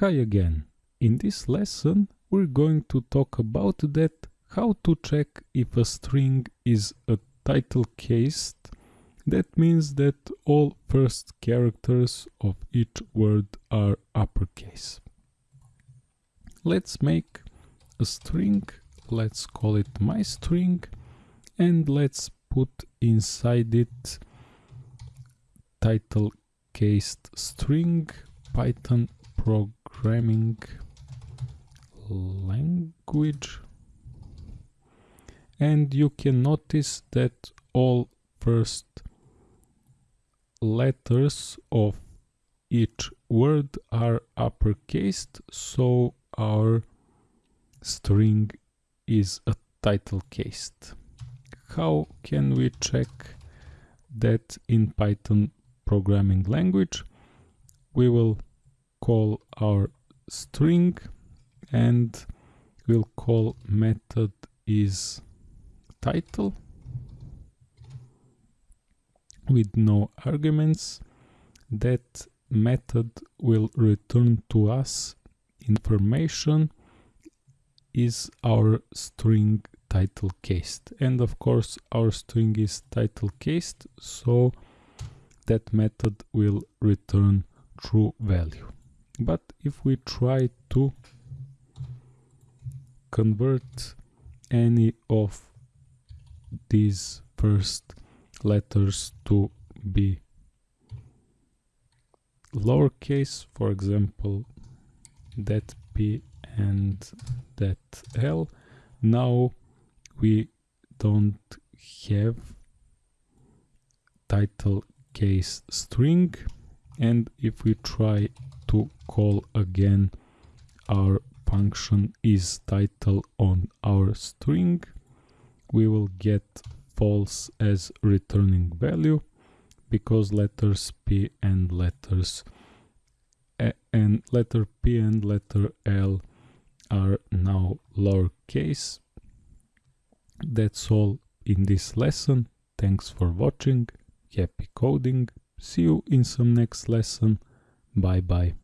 Hi again. In this lesson we're going to talk about that how to check if a string is a title cased. That means that all first characters of each word are uppercase. Let's make a string, let's call it my string and let's put inside it title cased string python programming language. And you can notice that all first letters of each word are uppercased so our string is a title cased how can we check that in python programming language? We will call our string and we'll call method is title with no arguments. That method will return to us information is our string title cased and of course our string is title cased so that method will return true value but if we try to convert any of these first letters to be lowercase for example that p and that l now we don't have title case string. And if we try to call again. Our function is title on our string. We will get false as returning value because letters p and letters a and letter p and letter l are now lowercase. That's all in this lesson. Thanks for watching. Happy coding. See you in some next lesson. Bye bye